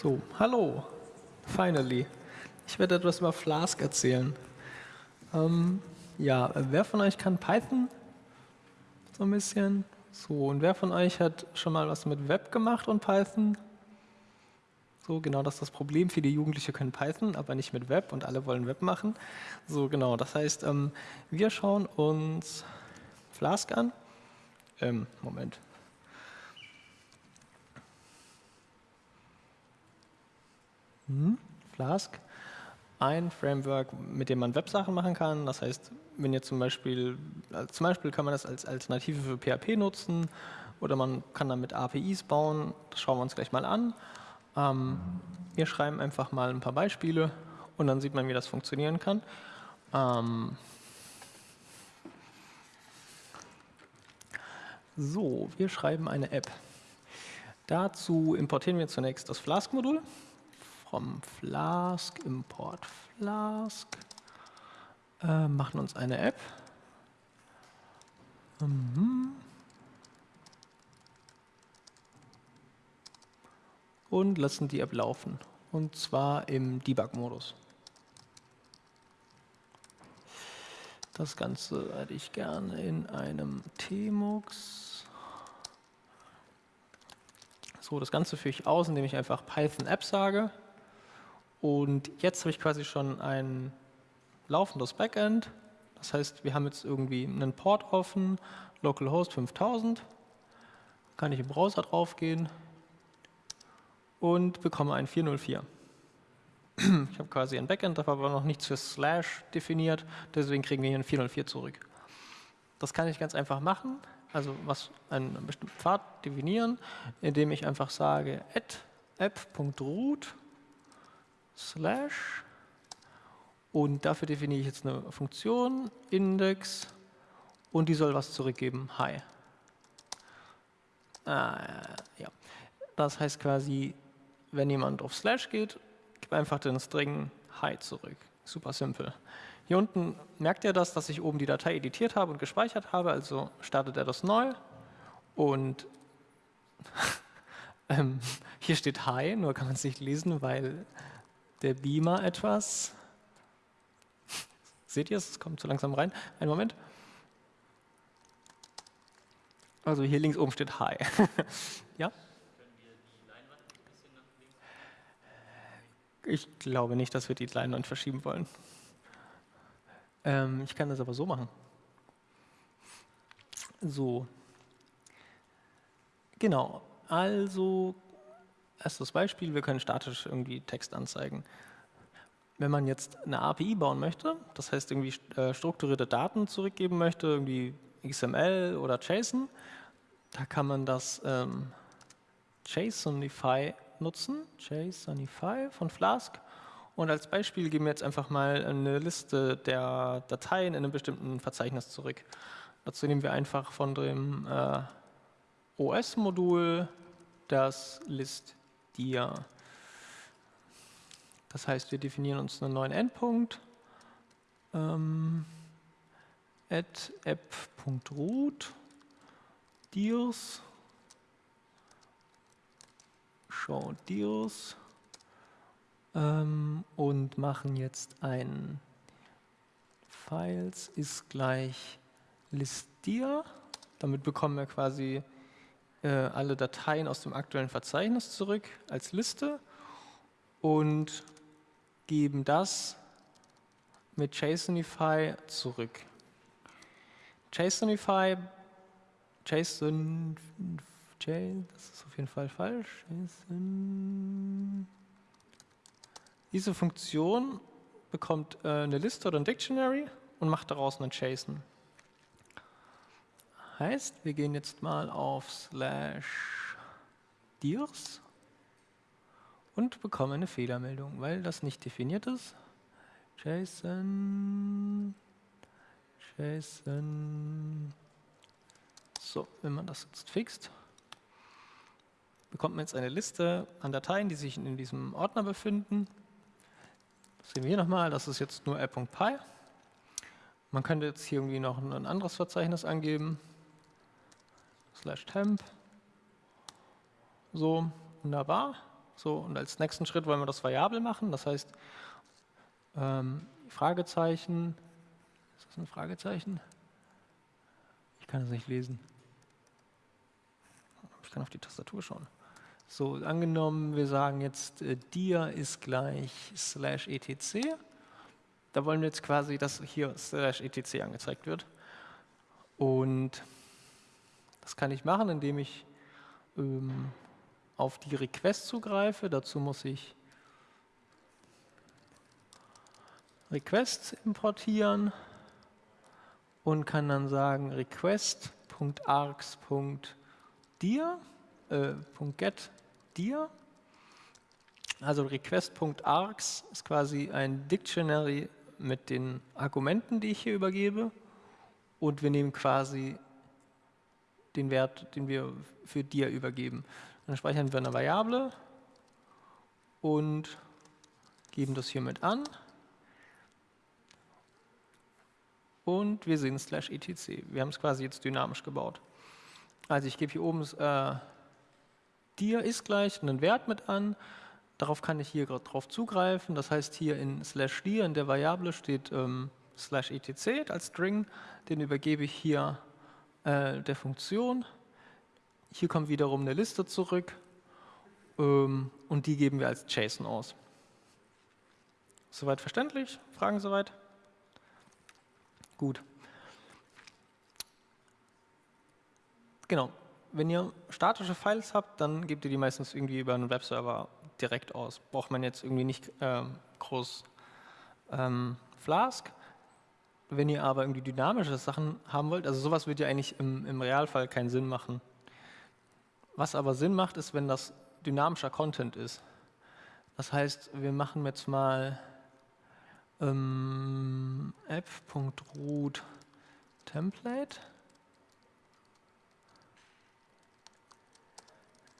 So, hallo, finally. Ich werde etwas über Flask erzählen. Ähm, ja, wer von euch kann Python? So ein bisschen. So, und wer von euch hat schon mal was mit Web gemacht und Python? So, genau, das ist das Problem. Viele Jugendliche können Python, aber nicht mit Web und alle wollen Web machen. So, genau, das heißt, ähm, wir schauen uns Flask an. Ähm, Moment. Hm, Flask. Ein Framework, mit dem man Websachen machen kann. Das heißt, wenn ihr zum Beispiel, also zum Beispiel kann man das als Alternative für PHP nutzen oder man kann damit APIs bauen. Das schauen wir uns gleich mal an. Ähm, wir schreiben einfach mal ein paar Beispiele und dann sieht man, wie das funktionieren kann. Ähm, so, wir schreiben eine App. Dazu importieren wir zunächst das Flask-Modul from Flask, Import Flask, äh, machen uns eine App. Mhm. Und lassen die App laufen. Und zwar im Debug-Modus. Das Ganze hätte ich gerne in einem Tmux. So, das Ganze führe ich aus, indem ich einfach Python App sage. Und jetzt habe ich quasi schon ein laufendes Backend. Das heißt, wir haben jetzt irgendwie einen Port offen, localhost 5000. Kann ich im Browser draufgehen und bekomme ein 404. Ich habe quasi ein Backend, da war aber noch nichts für Slash definiert, deswegen kriegen wir hier ein 404 zurück. Das kann ich ganz einfach machen, also was einen bestimmten Pfad definieren, indem ich einfach sage app.root slash und dafür definiere ich jetzt eine Funktion, Index und die soll was zurückgeben, hi. Ah, ja. Das heißt quasi, wenn jemand auf Slash geht, gib einfach den String hi zurück. Super simpel. Hier unten merkt er das, dass ich oben die Datei editiert habe und gespeichert habe, also startet er das neu und ähm, hier steht hi, nur kann man es nicht lesen, weil der Beamer etwas. Seht ihr es? Es kommt zu langsam rein. Einen Moment. Also hier links oben steht Hi. ja? Ich glaube nicht, dass wir die Leinwand verschieben wollen. Ähm, ich kann das aber so machen. So. Genau. Also Erstes Beispiel, wir können statisch irgendwie Text anzeigen. Wenn man jetzt eine API bauen möchte, das heißt irgendwie äh, strukturierte Daten zurückgeben möchte, irgendwie XML oder JSON, da kann man das ähm, JSONify nutzen, JSONify von Flask. Und als Beispiel geben wir jetzt einfach mal eine Liste der Dateien in einem bestimmten Verzeichnis zurück. Dazu nehmen wir einfach von dem äh, OS-Modul das List dir. Das heißt, wir definieren uns einen neuen Endpunkt. Ähm, at app.root dirs show dirs ähm, und machen jetzt ein Files ist gleich listdir. Damit bekommen wir quasi äh, alle Dateien aus dem aktuellen Verzeichnis zurück als Liste und geben das mit JSONify zurück. JSONify, JSON, J, das ist auf jeden Fall falsch. JSON. Diese Funktion bekommt äh, eine Liste oder ein Dictionary und macht daraus einen JSON. Heißt, wir gehen jetzt mal auf slash dirs und bekommen eine Fehlermeldung, weil das nicht definiert ist. JSON, JSON. So, wenn man das jetzt fixt, bekommt man jetzt eine Liste an Dateien, die sich in diesem Ordner befinden. Das sehen wir hier nochmal, das ist jetzt nur app.py. Man könnte jetzt hier irgendwie noch ein anderes Verzeichnis angeben slash temp. So, wunderbar. So, und als nächsten Schritt wollen wir das variabel machen. Das heißt, ähm, Fragezeichen, ist das ein Fragezeichen? Ich kann es nicht lesen. Ich kann auf die Tastatur schauen. So, angenommen, wir sagen jetzt, äh, dir ist gleich slash etc. Da wollen wir jetzt quasi, dass hier slash etc angezeigt wird. Und das kann ich machen, indem ich ähm, auf die Request zugreife. Dazu muss ich Request importieren und kann dann sagen request.args.dir äh, .get dir. Also request.args ist quasi ein Dictionary mit den Argumenten, die ich hier übergebe. Und wir nehmen quasi den Wert, den wir für dir übergeben. Dann speichern wir eine Variable und geben das hier mit an. Und wir sehen slash etc. Wir haben es quasi jetzt dynamisch gebaut. Also ich gebe hier oben äh, dir ist gleich einen Wert mit an. Darauf kann ich hier gerade drauf zugreifen. Das heißt, hier in slash dir in der Variable steht ähm, slash etc als String. Den übergebe ich hier äh, der Funktion. Hier kommt wiederum eine Liste zurück ähm, und die geben wir als JSON aus. Soweit verständlich? Fragen soweit? Gut. Genau, wenn ihr statische Files habt, dann gebt ihr die meistens irgendwie über einen Webserver direkt aus. Braucht man jetzt irgendwie nicht ähm, groß ähm, Flask. Wenn ihr aber irgendwie dynamische Sachen haben wollt, also sowas wird ja eigentlich im, im Realfall keinen Sinn machen. Was aber Sinn macht, ist, wenn das dynamischer Content ist. Das heißt, wir machen jetzt mal ähm, app.root Template.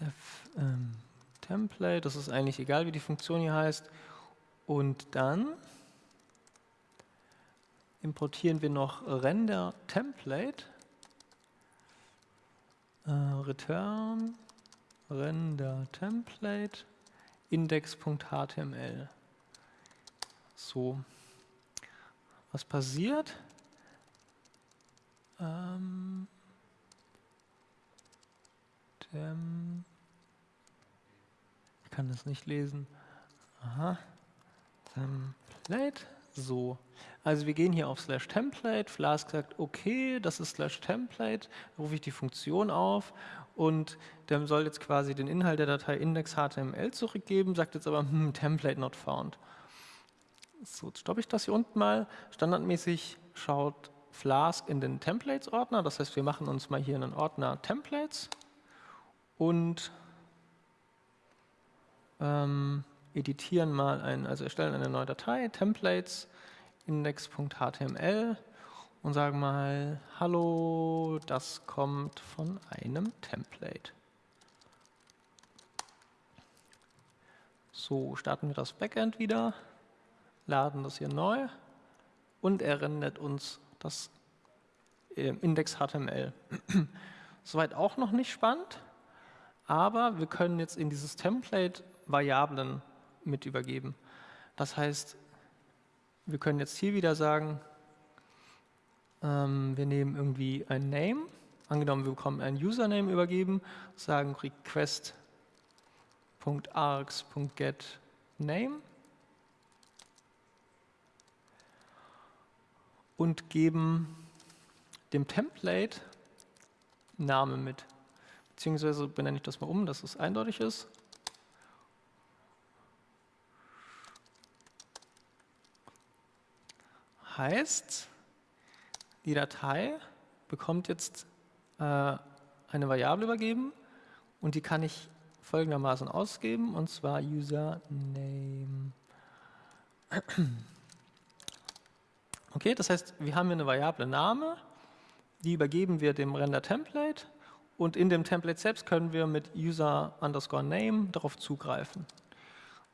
def ähm, Template, das ist eigentlich egal, wie die Funktion hier heißt. Und dann importieren wir noch render Template, äh, return render Template index.html. So, was passiert? Ähm, dem ich kann das nicht lesen. Aha. Template. So. Also wir gehen hier auf slash template. Flask sagt, okay, das ist slash template. rufe ich die Funktion auf und der soll jetzt quasi den Inhalt der Datei index.html zurückgeben, sagt jetzt aber, hm, template not found. So, jetzt stoppe ich das hier unten mal. Standardmäßig schaut Flask in den Templates-Ordner. Das heißt, wir machen uns mal hier einen Ordner Templates und ähm, editieren mal ein, also erstellen eine neue Datei, Templates, index.html und sagen mal, hallo, das kommt von einem Template. So, starten wir das Backend wieder, laden das hier neu und er rendert uns das Index.html. Soweit auch noch nicht spannend, aber wir können jetzt in dieses Template Variablen mit übergeben. Das heißt, wir können jetzt hier wieder sagen, ähm, wir nehmen irgendwie ein Name, angenommen wir bekommen ein Username übergeben, sagen request.args.getName und geben dem Template Name mit. Beziehungsweise benenne ich das mal um, dass es eindeutig ist. Heißt, die Datei bekommt jetzt äh, eine Variable übergeben und die kann ich folgendermaßen ausgeben, und zwar username. Okay, das heißt, wir haben hier eine Variable Name, die übergeben wir dem Render-Template und in dem Template selbst können wir mit user underscore name darauf zugreifen.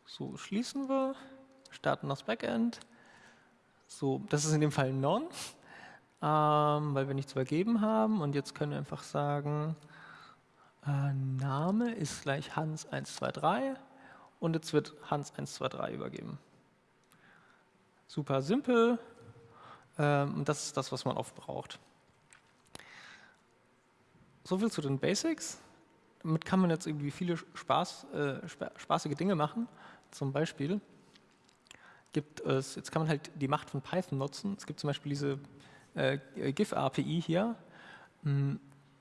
So, schließen wir, starten das Backend. So, das ist in dem Fall non, ähm, weil wir nichts übergeben haben. Und jetzt können wir einfach sagen, äh, Name ist gleich Hans123 und jetzt wird Hans123 übergeben. Super simpel ähm, und das ist das, was man oft braucht. Soviel zu den Basics. Damit kann man jetzt irgendwie viele Spaß, äh, spaßige Dinge machen. Zum Beispiel gibt es, jetzt kann man halt die Macht von Python nutzen. Es gibt zum Beispiel diese äh, GIF-API hier. Hm,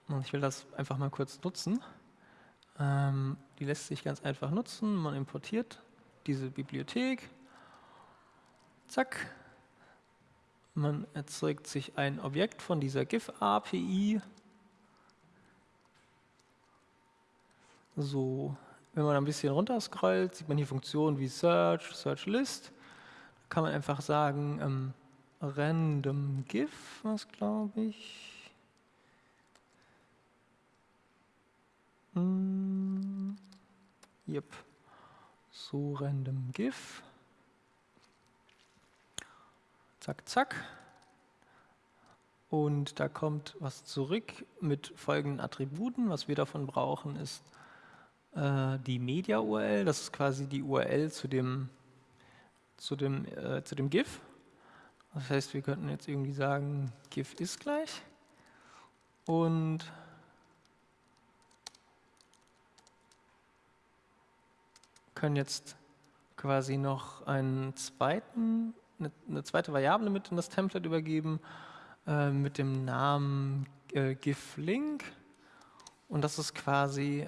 und ich will das einfach mal kurz nutzen. Ähm, die lässt sich ganz einfach nutzen. Man importiert diese Bibliothek. Zack. Man erzeugt sich ein Objekt von dieser GIF-API. So, wenn man ein bisschen runterscrollt, sieht man hier Funktionen wie Search, Search List. Kann man einfach sagen, ähm, random GIF, was glaube ich. Hm, yep. So random GIF. Zack, zack. Und da kommt was zurück mit folgenden Attributen. Was wir davon brauchen, ist äh, die Media-URL. Das ist quasi die URL zu dem, zu, dem, äh, zu dem GIF. Das heißt, wir könnten jetzt irgendwie sagen, GIF ist gleich. Und können jetzt quasi noch einen zweiten, eine, eine zweite Variable mit in das Template übergeben äh, mit dem Namen äh, GIF-Link. Und das ist quasi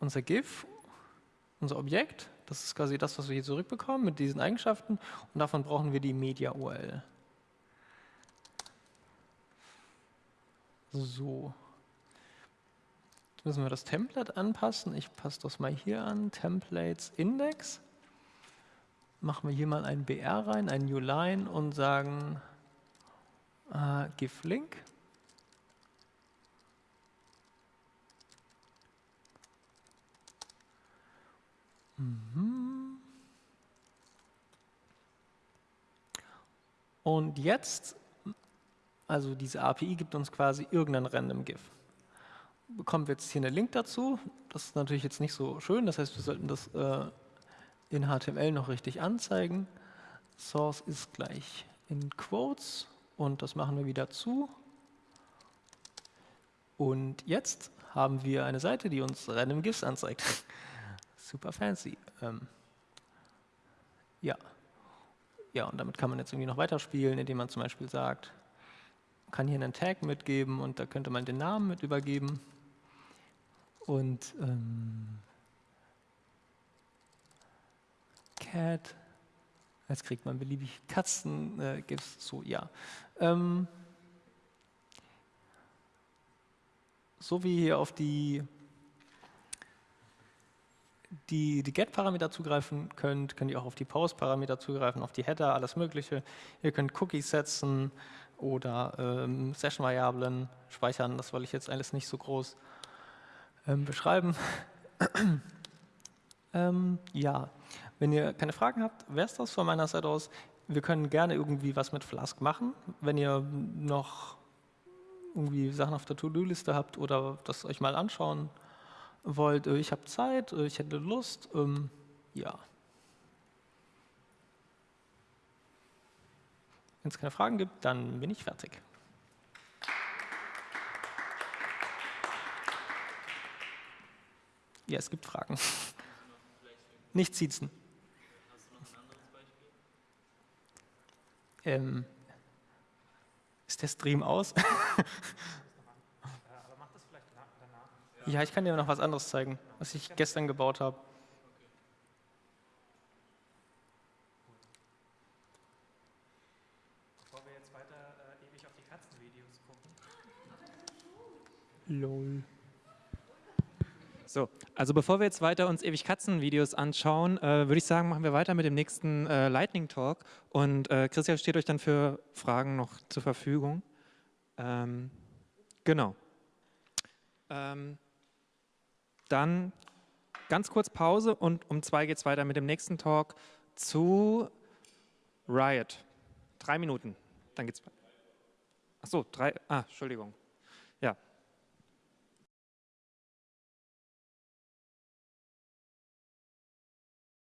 unser GIF, unser Objekt, das ist quasi das, was wir hier zurückbekommen mit diesen Eigenschaften und davon brauchen wir die Media-URL. So. Jetzt müssen wir das Template anpassen. Ich passe das mal hier an, Templates Index. Machen wir hier mal ein BR rein, ein New Line und sagen äh, GIF Link. Und jetzt, also diese API gibt uns quasi irgendein random GIF. Bekommen wir jetzt hier einen Link dazu. Das ist natürlich jetzt nicht so schön, das heißt, wir sollten das äh, in HTML noch richtig anzeigen. Source ist gleich in Quotes und das machen wir wieder zu. Und jetzt haben wir eine Seite, die uns random GIFs anzeigt super fancy. Ähm, ja. Ja, und damit kann man jetzt irgendwie noch weiterspielen, indem man zum Beispiel sagt, kann hier einen Tag mitgeben und da könnte man den Namen mit übergeben. Und ähm, Cat, jetzt kriegt man beliebig Katzen, äh, gibt's so, ja. Ähm, so wie hier auf die die, die Get-Parameter zugreifen könnt, könnt ihr auch auf die Post-Parameter zugreifen, auf die Header, alles Mögliche. Ihr könnt Cookies setzen oder ähm, Session-Variablen speichern. Das wollte ich jetzt alles nicht so groß ähm, beschreiben. ähm, ja, wenn ihr keine Fragen habt, wäre es das von meiner Seite aus. Wir können gerne irgendwie was mit Flask machen. Wenn ihr noch irgendwie Sachen auf der To-Do-Liste habt oder das euch mal anschauen wollt, äh, ich habe Zeit, äh, ich hätte Lust, ähm, ja. Wenn es keine Fragen gibt, dann bin ich fertig. Ja, es gibt Fragen. Nicht siezen. Ähm, ist der Stream aus? Ja, ich kann dir noch was anderes zeigen, was ich gestern gebaut habe. Bevor wir jetzt weiter äh, ewig auf die Katzenvideos gucken. Lol. So, also bevor wir jetzt weiter uns ewig Katzenvideos anschauen, äh, würde ich sagen, machen wir weiter mit dem nächsten äh, Lightning Talk. Und äh, Christian steht euch dann für Fragen noch zur Verfügung. Ähm, genau. Ähm, dann ganz kurz Pause und um zwei geht es weiter mit dem nächsten Talk zu Riot. Drei Minuten, dann geht's weiter. Ach so, drei, ah, Entschuldigung.